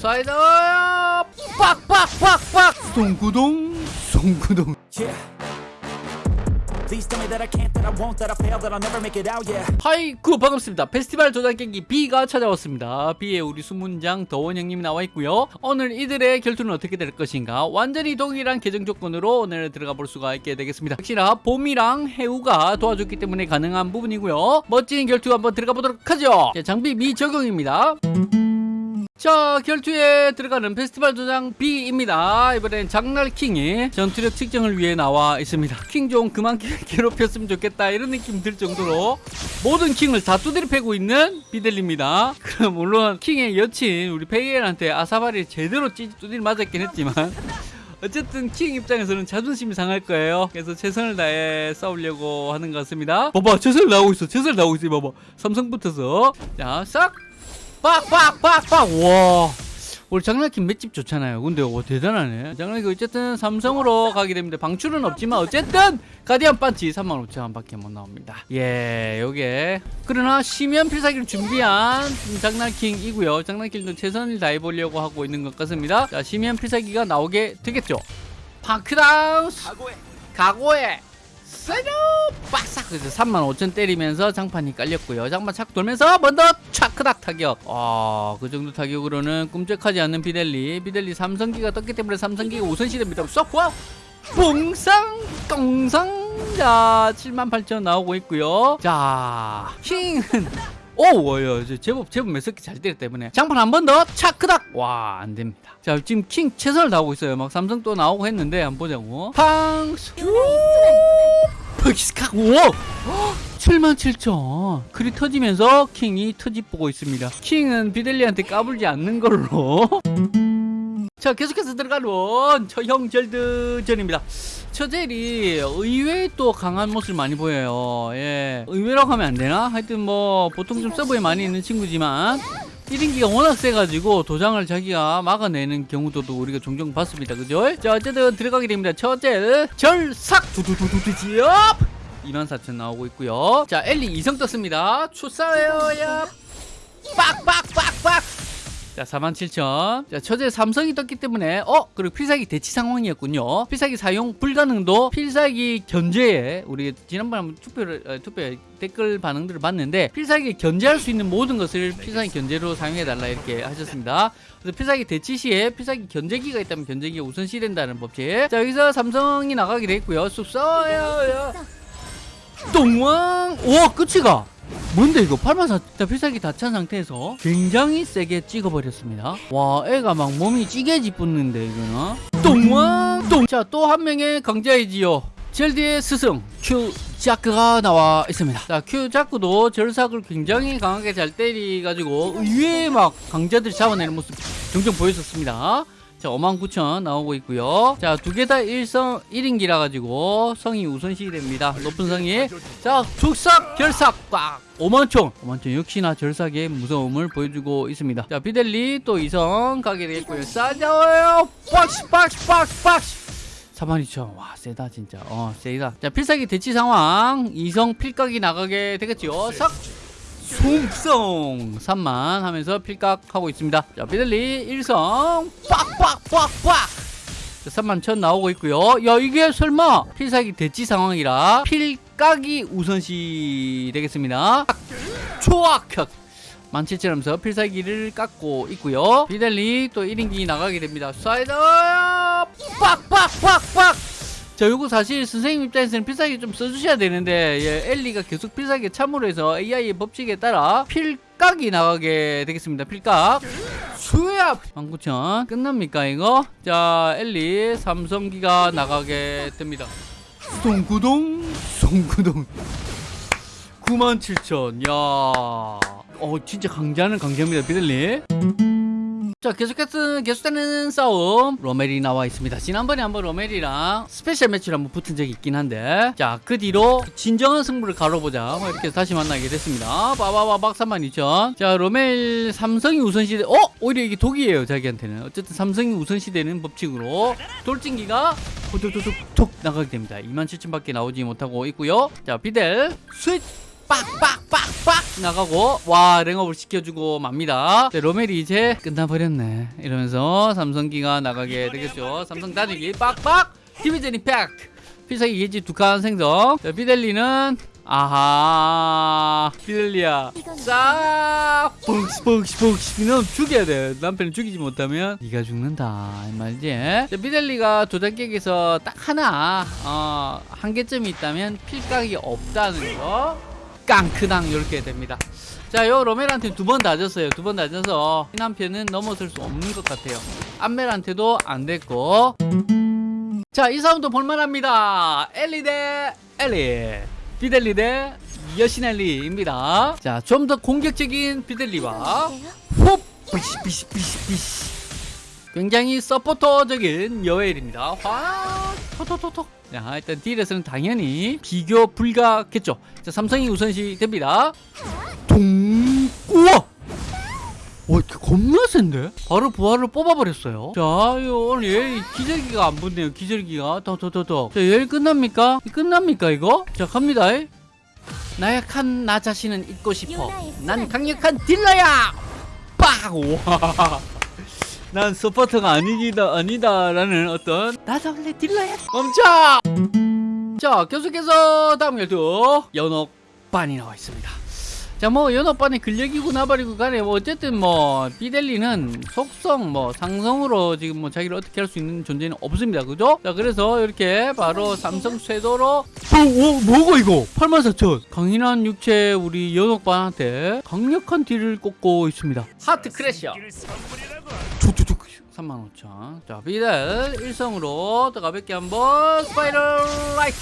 사이드 빡빡빡빡 송구동 송구동. Yeah. 하이쿠 반갑습니다. 페스티벌 조작 경기 B가 찾아왔습니다. B에 우리 수문장 더원 형님이 나와 있고요. 오늘 이들의 결투는 어떻게 될 것인가? 완전히 동일한 계정 조건으로 오늘 들어가 볼 수가 있게 되겠습니다. 역시나 봄이랑 해우가 도와줬기 때문에 가능한 부분이고요. 멋진 결투 한번 들어가 보도록 하죠. 자, 장비 미적용입니다 자 결투에 들어가는 페스티벌 도장 B입니다 이번엔 장날킹이 전투력 측정을 위해 나와 있습니다 킹 좀 그만 괴롭혔으면 좋겠다 이런 느낌 들 정도로 모든 킹을 다 두드려 패고 있는 비델리입니다 그럼 물론 킹의 여친 우리 페이엘한테 아사바리 제대로 찌 두드려 맞았긴 했지만 어쨌든 킹 입장에서는 자존심이 상할 거예요. 그래서 최선을 다해 싸우려고 하는 것 같습니다. 봐봐, 최선을 다하고 있어. 최선을 다하고 있어. 봐봐. 삼성부터서. 자, 싹! 빡빡빡빡! 와. 우리 장난기 맷집 좋잖아요. 근데 와 대단하네. 장난기 어쨌든 삼성으로 가게 됩니다. 방출은 없지만 어쨌든 가디언 반치 35,000원 밖에 못 나옵니다. 예, 요게 그러나 심연 필살기를 준비한 장난킹이고요. 장난킹도 최선을 다해 보려고 하고 있는 것 같습니다. 자, 심연 필살기가 나오게 되겠죠. 파크다운 각오해 세뇨 빡싹 그래서 35,000 때리면서 장판이 깔렸고요. 장판 착 돌면서 먼저 차크닥 타격. 아그 정도 타격으로는 꿈쩍하지 않는 비델리. 비델리 삼성기가 떴기 때문에 삼성기가 우선시됩니다. 쏙와! 봉상! 똥상! 자 78,000 나오고 있고요. 자 킹은 오, 와요. 이제 제법 제법 몇 석기 잘 때렸기 때문에 장판 한 번 더 차크닥. 와, 안 됩니다. 자, 지금 킹 최선을 다하고 있어요. 막 삼성 또 나오고 했는데 한번 보자고. 팡스. ፐ기스카. 우와. 77,000. 글이 터지면서 킹이 터집 보고 있습니다. 킹은 비델리한테 까불지 않는 걸로. 자, 계속해서 들어가는 처형절드전입니다. 처젤이 의외의 또 강한 모습을 많이 보여요. 예. 의외라고 하면 안 되나? 하여튼 뭐 보통 좀 서브에 많이 있는 친구지만 1인기가 워낙 세가지고 도장을 자기가 막아내는 경우도 또 우리가 종종 봤습니다. 그죠? 자, 어쨌든 들어가게 됩니다. 처젤 절삭 두두두두두지업 24,000 나오고 있고요. 자, 엘리 이성 떴습니다. 추사웨어야 빡빡빡빡 자 47,000. 자 처제 삼성이 떴기 때문에 어 그리고 필살기 대치 상황이었군요. 필살기 사용 불가능도 필살기 견제에 우리 지난번에 한번 투표를 어, 투표 댓글 반응들을 봤는데 필살기 견제할 수 있는 모든 것을 필살기 견제로 사용해 달라 이렇게 하셨습니다. 그래서 필살기 대치 시에 필살기 견제기가 있다면 견제기가 우선시 된다는 법칙. 자 여기서 삼성이 나가게 돼 있고요. 쑥써요 똥왕 우와 끝이 가 뭔데 이거? 84 필살기 다 찬 상태에서 굉장히 세게 찍어버렸습니다. 와 애가 막 몸이 찌개지 붙는데 이거는. 똥왕 똥 자또 한 명의 강자이지요. 젤디의 스승 큐 자크가 나와 있습니다. 자 큐 자크도 절삭을 굉장히 강하게 잘 때리가지고 의외의 막 강자들이 잡아내는 모습 종종 보였었습니다. 자, 59,000 나오고 있고요. 자, 두 개 다 1성 1인기라 가지고 성이 우선시 됩니다. 높은 성이. 자, 죽삭 결삭 꽉 5만총. 5만총 역시나 절삭의 무서움을 보여주고 있습니다. 자, 비델리 또 2성 가게 되겠고요. 싸져요. 박스 박스 박스 박스 42,000. 와, 세다 진짜. 어, 세다. 자, 필살기 대치 상황. 2성 필각이 나가게 되겠죠. 삭 송성 3만 하면서 필각하고 있습니다 자 비델리 1성 빡빡빡빡 3만 천 나오고 있고요 야 이게 설마 필살기 대치 상황이라 필 각이 우선시 되겠습니다 초악격 17,000 하면서 필살기를 깎고 있고요 비델리 또 1인기 나가게 됩니다 사이드 빡빡빡빡 자, 요거 사실 선생님 입장에서는 필살기 좀 써주셔야 되는데, 예, 엘리가 계속 필살기 참으로 해서 AI의 법칙에 따라 필각이 나가게 되겠습니다. 필각. 수야! 19,000. 끝납니까, 이거? 자, 엘리 삼성기가 나가게 됩니다. 송구동, 송구동. 97,000. 야 어, 진짜 강자는 강자입니다, 비델리. 자 계속해서 계속되는 싸움. 로멜이 나와 있습니다. 지난번에 한번 로멜이랑 스페셜 매치를 한번 붙은 적이 있긴 한데. 자 그 뒤로 진정한 승부를 겨뤄보자. 뭐 이렇게 다시 만나게 됐습니다. 빠바바 박 32,000 자 로멜 삼성이 우선시돼 어? 오히려 이게 독이에요 자기한테는. 어쨌든 삼성이 우선시되는 법칙으로 돌진기가 톡톡톡톡 나가게 됩니다. 27,000밖에 나오지 못하고 있고요. 자 비델 스윗 빡빡빡빡 나가고 와 랭업을 시켜주고 맙니다. 자, 로멜이 이제 끝나버렸네. 이러면서 삼성기가 나가게 되겠죠. 삼성 다니기 빡빡! 디비전 임팩트 필살기 예지 두 칸 생성. 자, 비델리는 아하 비델리야. 싹 뻥시 뻥시 뻥시 넌 죽여야 돼. 남편을 죽이지 못하면 네가 죽는다 이 말이지. 자, 비델리가 도장객에서 딱 하나 어, 한계점이 있다면 필각이 없다는 거 깡크당 이렇게 됩니다 자, 요 로멜한테 두 번 다졌어요. 두 번 다져서 이 남편은 넘어설 수 없는 것 같아요. 암멜한테도 안 됐고. 자, 이 싸움도 볼만합니다. 엘리 대 엘리. 비델리 대 여신엘리입니다. 자, 좀 더 공격적인 비델리와 홉! 비시, 비시, 비시, 비시. 굉장히 서포터적인 여엘입니다. 화, 토토토토. 자, 일단 딜에서는 당연히 비교 불가겠죠. 자, 삼성이 우선시 됩니다. 동, 우와! 와, 이거 겁나 센데? 바로 부활을 뽑아버렸어요. 자, 요 오늘 얘 기절기가 안 붙네요. 기절기가. 더, 더, 더, 더. 자, 얘 끝납니까? 끝납니까, 이거? 자, 갑니다. 나약한 나 자신은 잊고 싶어. 난 강력한 딜러야! 빡! 와. 난 서포터가 아니기다, 아니다라는 어떤 나도 원래 딜러야! 멈춰! 자, 계속해서 다음 열두 연옥반이 나와 있습니다. 자, 뭐 연옥반의 근력이고 나발이고 간에 뭐 어쨌든 뭐 비델리는 속성 뭐 상성으로 지금 뭐 자기를 어떻게 할 수 있는 존재는 없습니다. 그죠? 자, 그래서 이렇게 바로 삼성 쇄도로 어, 어, 뭐가 이거? 84,000 강인한 육체 우리 연옥반한테 강력한 딜을 꽂고 있습니다. heart crasher. 툭툭툭 35,000. 자, 비델 일성으로 더 가볍게 한번 스파이럴 라이트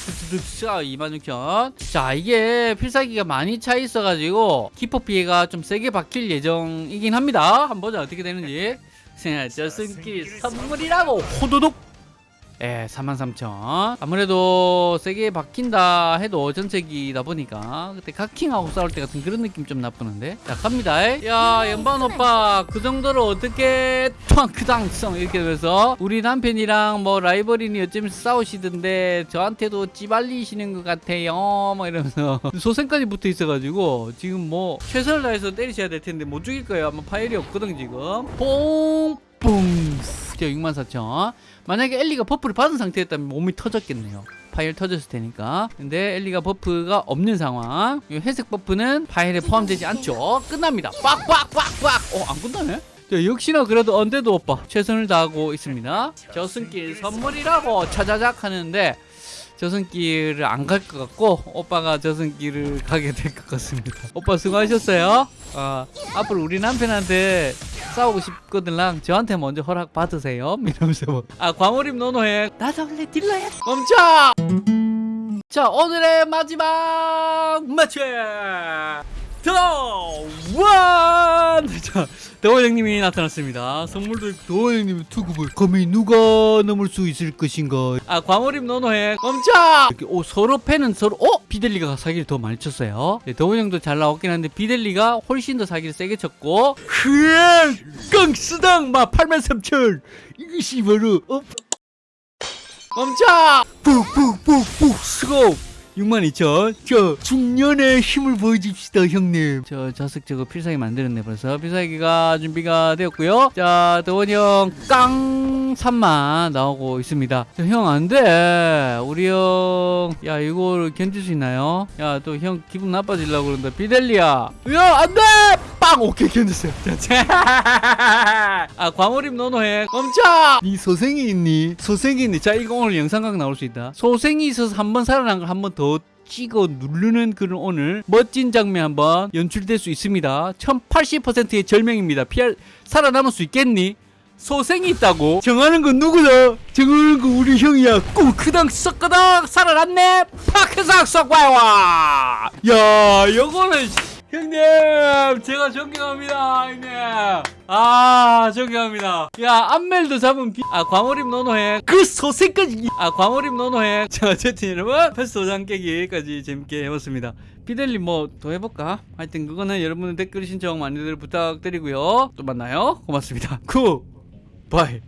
26,000. 자, 이게 필살기가 많이 차 있어가지고 기포 피해가 좀 세게 박힐 예정이긴 합니다. 한번 보자 어떻게 되는지. 자, 저승길 선물이라고 호도독. 예, 43,000. 아무래도 세게 박힌다 해도 전체기다 보니까 그때 각킹하고 싸울 때 같은 그런 느낌 좀 나쁘는데. 자, 갑니다. 야, 연반 오빠 그 정도로 어떻게 탕크당성 이렇게 되면서 우리 남편이랑 뭐 라이벌이니 어쩌면서 싸우시던데 저한테도 찌발리시는 것 같아요. 뭐 이러면서 소생까지 붙어 있어가지고 지금 뭐 최선을 다해서 때리셔야 될 텐데 못 죽일 거예요. 아마 파일이 없거든 지금. 자, 64,000. 만약에 엘리가 버프를 받은 상태였다면 몸이 터졌겠네요. 파일 터졌을 테니까. 근데 엘리가 버프가 없는 상황. 이 회색 버프는 파일에 포함되지 않죠. 끝납니다. 빡빡빡빡! 어, 안 끝나네? 자, 역시나 그래도 언데도 오빠 최선을 다하고 있습니다. 저승길 선물이라고 차자작 하는데 저승길을 안 갈 것 같고 오빠가 저승길을 가게 될 것 같습니다. 오빠 수고하셨어요. 아, 앞으로 우리 남편한테 싸우고 싶거든랑 저한테 먼저 허락 받으세요. 이러면서 뭐. 아 과몰입 노노해. 나도 원래 딜러야. 멈춰. 자 오늘의 마지막 매치 더원 자 더원 형님이 나타났습니다. 선물도 있고. 더원 형님 투급을 감히 누가 넘을 수 있을 것인가? 아 과몰입 노노해 멈춰! 이렇게 오 서로 패는 서로 어? 비델리가 사기를 더 많이 쳤어요. 네, 더원 형도 잘 나왔긴 한데 비델리가 훨씬 더 사기를 세게 쳤고. 흐 깡스당 막 8만 3천! 이것이 바로 어? 멈춰! 푹푹푹푹 스고 62,000. 저 중년의 힘을 보여줍시다 형님. 저 자석 저거 필살기 만들었네 벌써. 필살기가 준비가 되었고요. 자 더원 형깡 3만 나오고 있습니다. 형 안 돼. 우리 형. 야 이걸 견딜 수 있나요? 야 또 형 기분 나빠지려고 그런다. 비델리야. 야 안 돼. 빵 오케이 견뎠어요. 자, 아 과몰입 노노해. 멈춰. 네 소생이 있니? 소생이 있니? 자 이거 오늘 영상각 나올 수 있다. 소생이 있어서 한 번 살아난 걸 한 번 더 찍어 누르는 그런 오늘 멋진 장면 한번 연출될 수 있습니다. 1080%의 절명입니다. 피할 살아남을 수 있겠니? 소생이 있다고 정하는 건 누구다? 정하는 건 우리 형이야. 꾸크당 썩끄당 살아났네. 파크삭 썩와와. 야, 요거는 형님 제가 존경합니다 형님. 아 존경합니다. 야 안멜도 잡은 비... 아 광어림 노노해 그 소생까지 아 광어림 노노해 자 어쨌든 여러분 패스 도장 깨기까지 재밌게 해봤습니다. 피델리 뭐 더 해볼까? 하여튼 그거는 여러분의 댓글 신청 많이들 부탁드리고요. 또 만나요. 고맙습니다. 굿. 바이